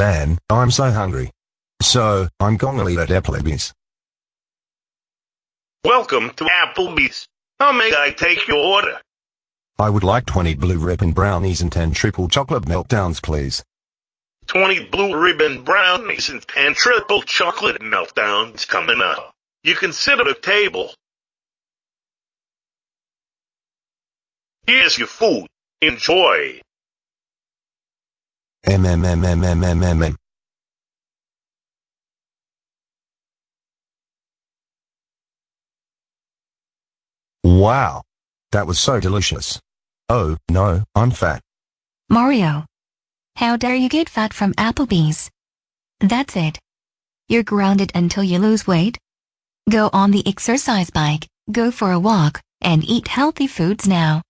Man, I'm so hungry. So, I'm gonna eat at Applebee's. Welcome to Applebee's. How may I take your order? I would like 20 blue ribbon brownies and 10 triple chocolate meltdowns, please. 20 blue ribbon brownies and 10 triple chocolate meltdowns coming up. You can sit at a table. Here's your food. Enjoy. MMMMMMMM. Wow. That was so delicious. Oh, no, I'm fat. Mario. How dare you get fat from Applebee's? That's it. You're grounded until you lose weight. Go on the exercise bike, go for a walk, and eat healthy foods now.